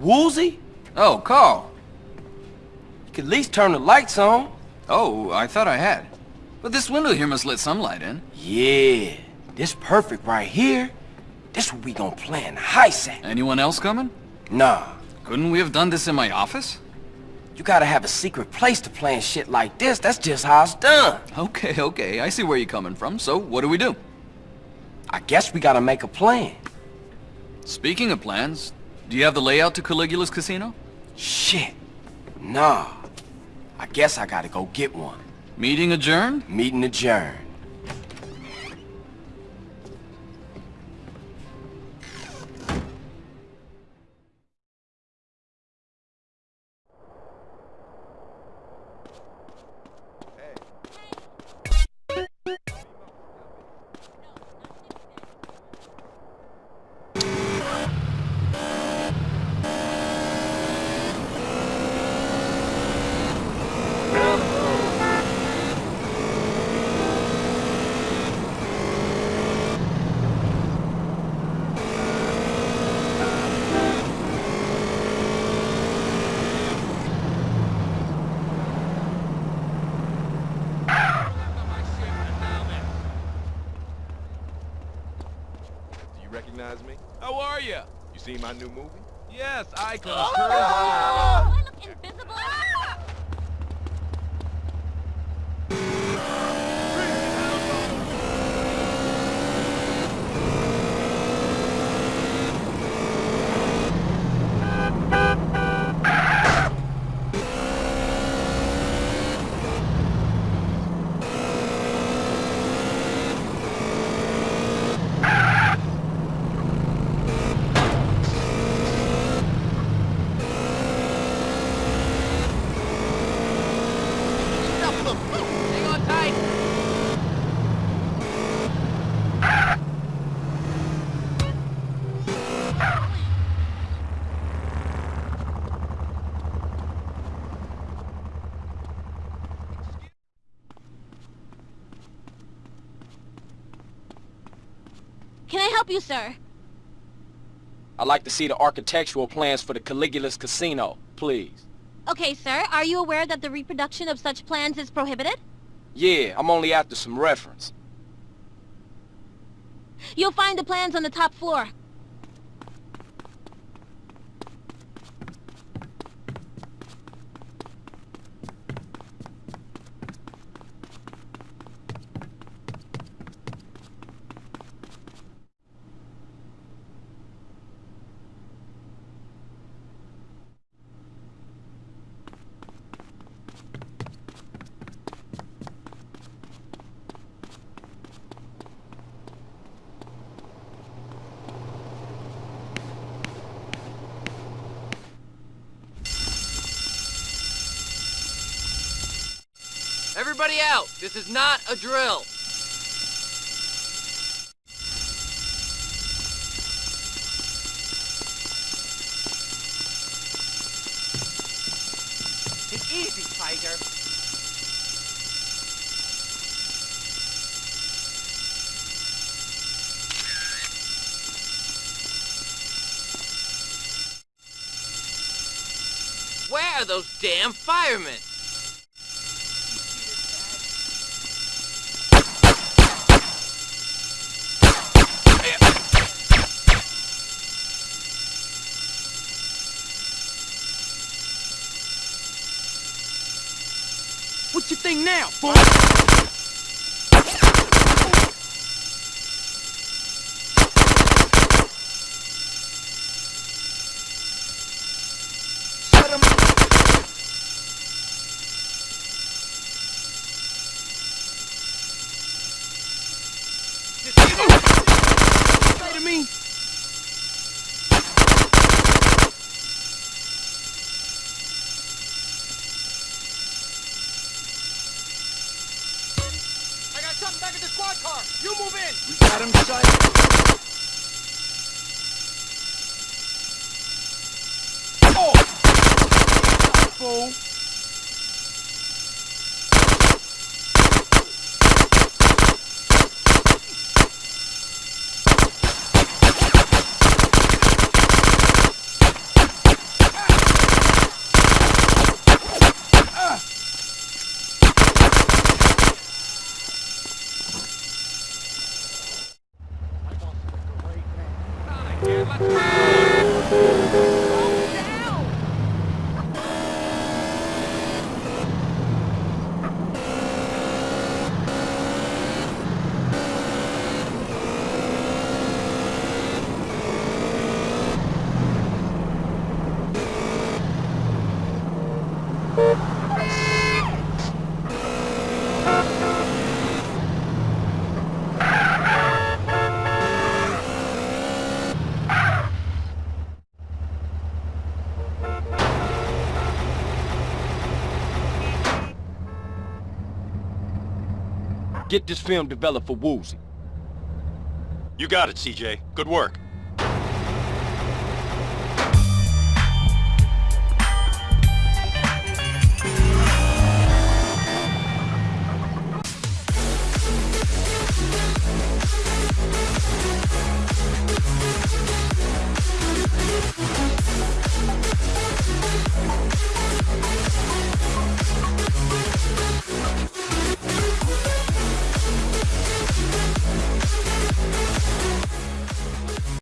Woozie? Oh, Carl. You could at least turn the lights on. Oh, I thought I had. But this window here must let some light in. Yeah, this perfect right here. This what we gonna plan heist at. Anyone else coming? Nah, Couldn't we have done this in my office? you gotta have a secret place to plan shit like this. That's just how it's done. Okay, okay, I see where you're coming from. So, what do we do? I guess we gotta make a plan. Speaking of plans, do you have the layout to Caligula's casino? Shit. Nah. I guess I gotta go get one. Meeting adjourned? Meeting adjourned. Recognize me? How are you? You seen my new movie? Yes, Icon. Oh, Do oh, oh, Can I help you, sir? I'd like to see the architectural plans for the Caligula's Casino, please. Okay, sir. Are you aware that the reproduction of such plans is prohibited? Yeah, I'm only after some reference. You'll find the plans on the top floor. Everybody out. This is not a drill. Take easy, Tiger. Where are those damn firemen? What you think now, fool? Say to me. Got something back at the squad car. You move in. We got him sighted. Oh. Fool. Yeah, but... Get this film developed for Woozie. You got it, CJ. Good work.